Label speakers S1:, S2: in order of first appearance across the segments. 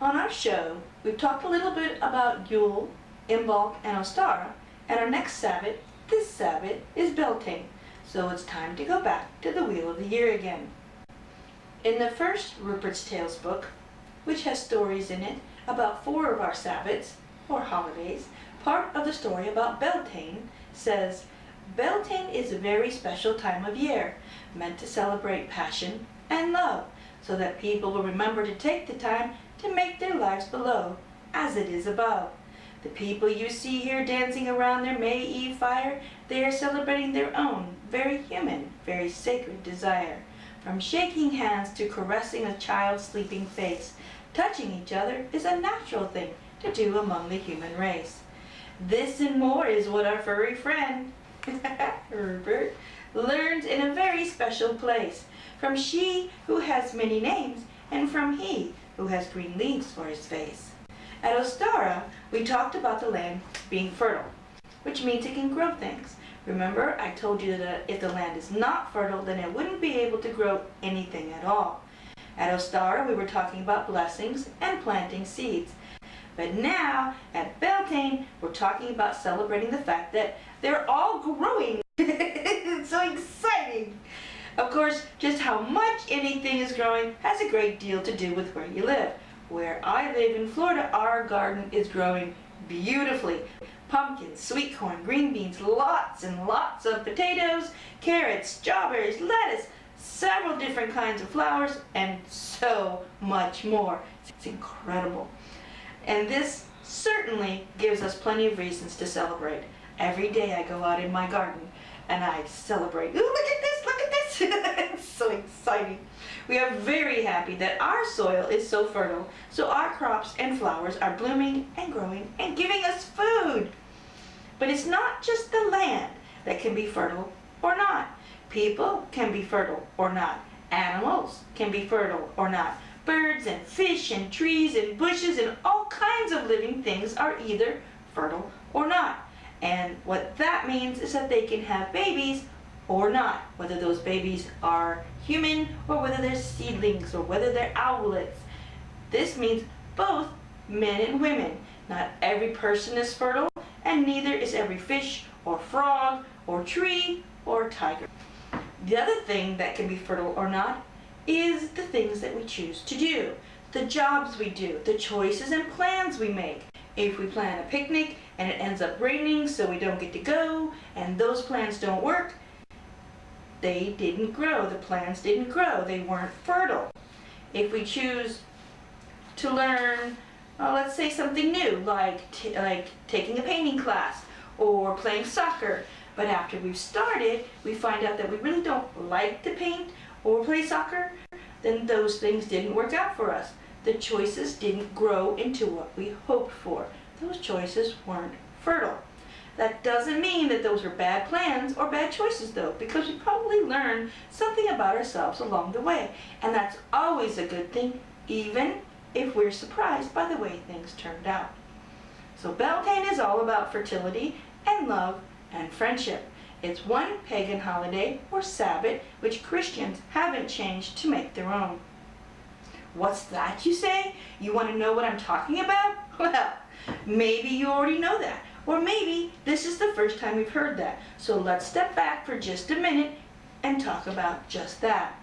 S1: On our show, we've talked a little bit about Yule, Imbolc, and Ostara, and our next Sabbath, this Sabbath, is Beltane, so it's time to go back to the Wheel of the Year again. In the first Rupert's Tales book, which has stories in it about four of our Sabbaths, or holidays, part of the story about Beltane says, Beltane is a very special time of year, meant to celebrate passion and love, so that people will remember to take the time to make their lives below as it is above. The people you see here dancing around their May Eve fire, they are celebrating their own, very human, very sacred desire. From shaking hands to caressing a child's sleeping face, touching each other is a natural thing to do among the human race. This and more is what our furry friend, Rupert, learns in a very special place, from she who has many names, and from he who has green leaves for his face. At Ostara, we talked about the land being fertile, which means it can grow things. Remember, I told you that if the land is not fertile, then it wouldn't be able to grow anything at all. At Ostara, we were talking about blessings and planting seeds. But now, at Beltane, we're talking about celebrating the fact that they're all growing. it's so exciting. Of course, just how much anything is growing has a great deal to do with where you live. Where I live in Florida, our garden is growing beautifully. Pumpkins, sweet corn, green beans, lots and lots of potatoes, carrots, strawberries, lettuce, several different kinds of flowers, and so much more. It's incredible. And this certainly gives us plenty of reasons to celebrate. Every day I go out in my garden and I celebrate. Ooh, look at this, look at this. it's so exciting. We are very happy that our soil is so fertile, so our crops and flowers are blooming and growing and giving us food. But it's not just the land that can be fertile or not. People can be fertile or not. Animals can be fertile or not. Birds and fish and trees and bushes and all kinds of living things are either fertile or not. And what that means is that they can have babies or not, whether those babies are human or whether they're seedlings or whether they're owlets. This means both men and women. Not every person is fertile and neither is every fish or frog or tree or tiger. The other thing that can be fertile or not is the things that we choose to do, the jobs we do, the choices and plans we make. If we plan a picnic and it ends up raining so we don't get to go and those plans don't work, they didn't grow. The plants didn't grow. They weren't fertile. If we choose to learn, well, let's say something new, like, like taking a painting class or playing soccer, but after we've started, we find out that we really don't like to paint or play soccer, then those things didn't work out for us. The choices didn't grow into what we hoped for. Those choices weren't fertile. That doesn't mean that those are bad plans or bad choices though, because we probably learned something about ourselves along the way. And that's always a good thing, even if we're surprised by the way things turned out. So Beltane is all about fertility and love and friendship. It's one pagan holiday or Sabbath which Christians haven't changed to make their own. What's that, you say? You want to know what I'm talking about? Well, maybe you already know that. Or maybe this is the first time you've heard that. So let's step back for just a minute and talk about just that.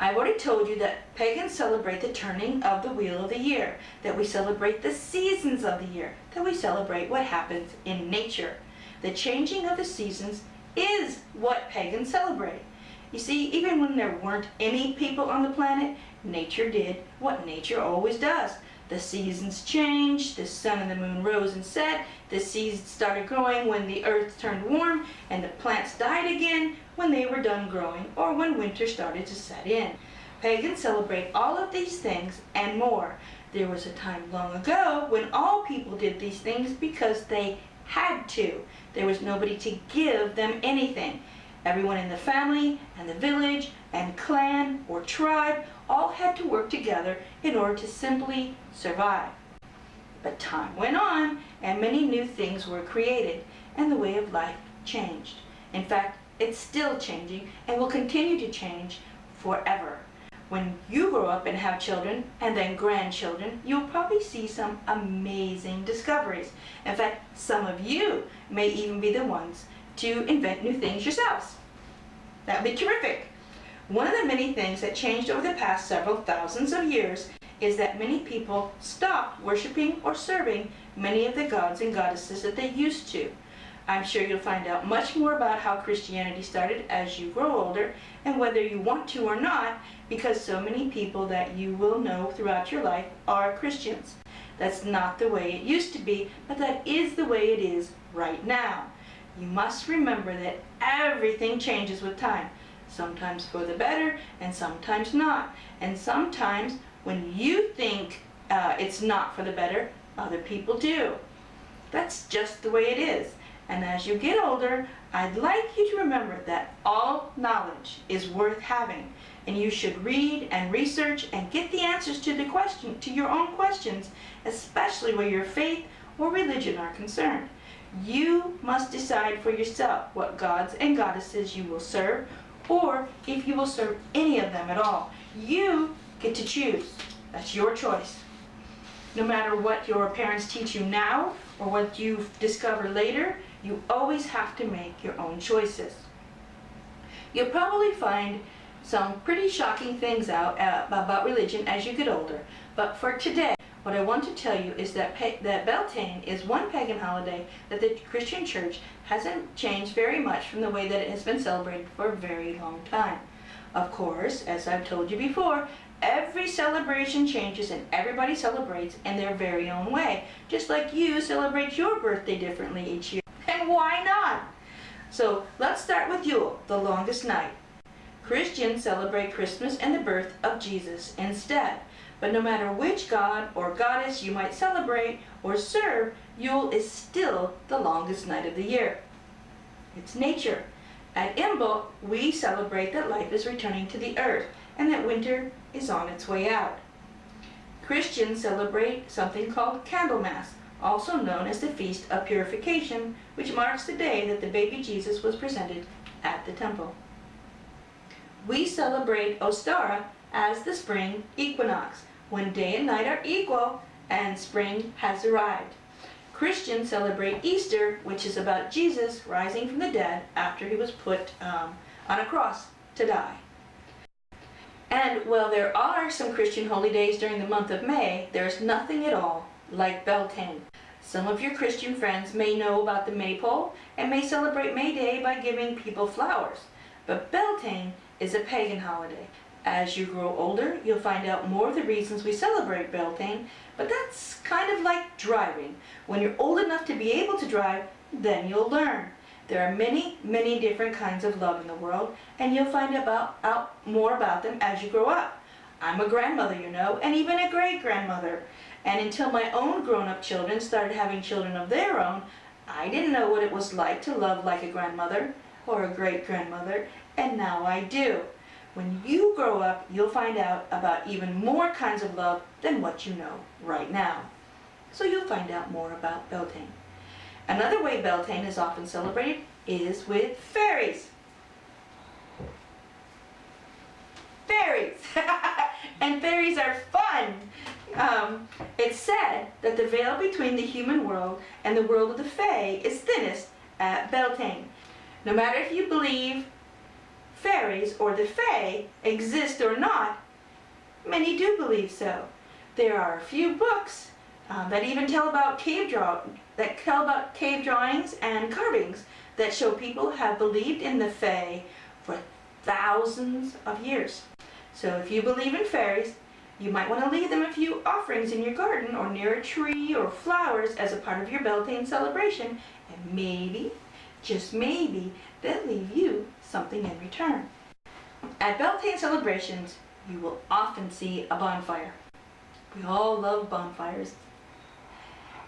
S1: I've already told you that pagans celebrate the turning of the wheel of the year, that we celebrate the seasons of the year, that we celebrate what happens in nature. The changing of the seasons is what pagans celebrate. You see, even when there weren't any people on the planet, nature did what nature always does. The seasons changed, the sun and the moon rose and set, the seeds started growing when the earth turned warm, and the plants died again when they were done growing or when winter started to set in. Pagans celebrate all of these things and more. There was a time long ago when all people did these things because they had to. There was nobody to give them anything. Everyone in the family and the village and clan or tribe all had to work together in order to simply survive. But time went on and many new things were created and the way of life changed. In fact, It's still changing and will continue to change forever. When you grow up and have children and then grandchildren, you'll probably see some amazing discoveries. In fact, some of you may even be the ones to invent new things yourselves. That would be terrific. One of the many things that changed over the past several thousands of years is that many people stopped worshiping or serving many of the gods and goddesses that they used to. I'm sure you'll find out much more about how Christianity started as you grow older and whether you want to or not because so many people that you will know throughout your life are Christians. That's not the way it used to be, but that is the way it is right now. You must remember that everything changes with time, sometimes for the better and sometimes not. And sometimes when you think uh, it's not for the better, other people do. That's just the way it is. And as you get older, I'd like you to remember that all knowledge is worth having. And you should read and research and get the answers to the question, to your own questions, especially where your faith or religion are concerned. You must decide for yourself what gods and goddesses you will serve, or if you will serve any of them at all. You get to choose. That's your choice. No matter what your parents teach you now, or what you discover later, you always have to make your own choices. You'll probably find some pretty shocking things out uh, about religion as you get older, but for today, what I want to tell you is that, that Beltane is one pagan holiday that the Christian church hasn't changed very much from the way that it has been celebrated for a very long time. Of course, as I've told you before, every celebration changes and everybody celebrates in their very own way, just like you celebrate your birthday differently each year. And why not? So let's start with Yule, the longest night. Christians celebrate Christmas and the birth of Jesus instead. But no matter which god or goddess you might celebrate or serve, Yule is still the longest night of the year. It's nature. At Imbolc, we celebrate that life is returning to the earth and that winter is on its way out. Christians celebrate something called Candlemas, also known as the Feast of Purification, which marks the day that the baby Jesus was presented at the temple. We celebrate Ostara as the spring equinox, when day and night are equal and spring has arrived. Christians celebrate Easter, which is about Jesus rising from the dead after he was put um, on a cross to die. And while there are some Christian holy days during the month of May, there's nothing at all like Beltane. Some of your Christian friends may know about the maypole and may celebrate May Day by giving people flowers. But Beltane is a pagan holiday. As you grow older, you'll find out more of the reasons we celebrate Beltane, but that's kind of like driving. When you're old enough to be able to drive, then you'll learn. There are many, many different kinds of love in the world, and you'll find about, out more about them as you grow up. I'm a grandmother, you know, and even a great-grandmother. And until my own grown-up children started having children of their own, I didn't know what it was like to love like a grandmother or a great-grandmother, and now I do. When you grow up, you'll find out about even more kinds of love than what you know right now. So you'll find out more about Beltane. Another way Beltane is often celebrated is with fairies. Fairies are fun! Um, it's said that the veil between the human world and the world of the Fae is thinnest at Beltane. No matter if you believe fairies or the Fae exist or not, many do believe so. There are a few books uh, that even tell about cave draw that tell about cave drawings and carvings that show people have believed in the Fae for thousands of years. So if you believe in fairies, you might want to leave them a few offerings in your garden or near a tree or flowers as a part of your Beltane celebration, and maybe, just maybe, they'll leave you something in return. At Beltane celebrations, you will often see a bonfire. We all love bonfires.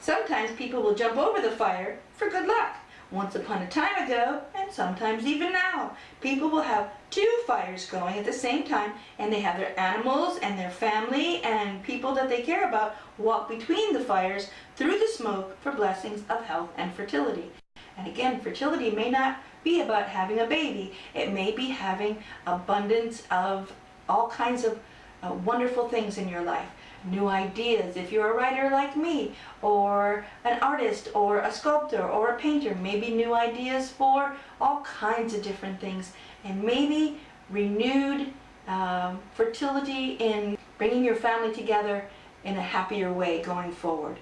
S1: Sometimes people will jump over the fire for good luck. Once upon a time ago, and sometimes even now, people will have two fires going at the same time and they have their animals and their family and people that they care about walk between the fires through the smoke for blessings of health and fertility. And again, fertility may not be about having a baby. It may be having abundance of all kinds of uh, wonderful things in your life. New ideas, if you're a writer like me, or an artist, or a sculptor, or a painter, maybe new ideas for all kinds of different things. And maybe renewed um, fertility in bringing your family together in a happier way going forward.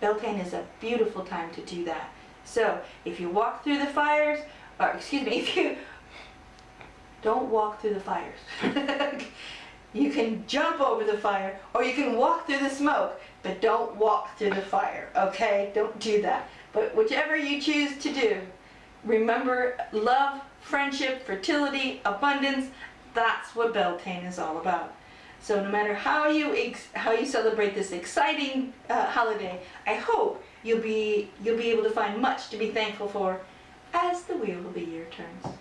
S1: Beltane is a beautiful time to do that. So if you walk through the fires, or excuse me, if you don't walk through the fires. you can jump over the fire or you can walk through the smoke, but don't walk through the fire, okay? Don't do that. But whichever you choose to do, remember love, friendship, fertility, abundance, that's what Beltane is all about. So no matter how you how you celebrate this exciting uh, holiday, I hope you'll be you'll be able to find much to be thankful for as the wheel of the year turns.